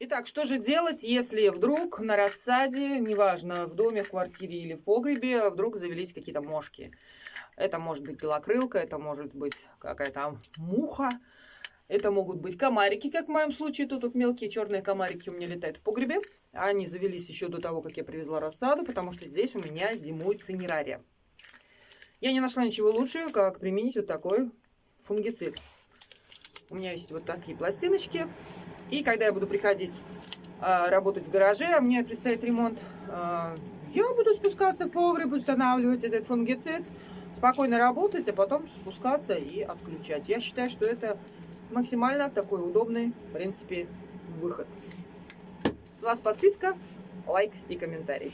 Итак, что же делать, если вдруг на рассаде, неважно, в доме, в квартире или в погребе, вдруг завелись какие-то мошки? Это может быть белокрылка, это может быть какая-то муха, это могут быть комарики, как в моем случае. Тут, тут мелкие черные комарики у меня летают в погребе. Они завелись еще до того, как я привезла рассаду, потому что здесь у меня зимует цинерария. Я не нашла ничего лучше, как применить вот такой фунгицид. У меня есть вот такие пластиночки. И когда я буду приходить а, работать в гараже, а мне предстоит ремонт, а, я буду спускаться в погреб, устанавливать этот фунгицид, спокойно работать, а потом спускаться и отключать. Я считаю, что это максимально такой удобный, в принципе, выход. С вас подписка, лайк и комментарий.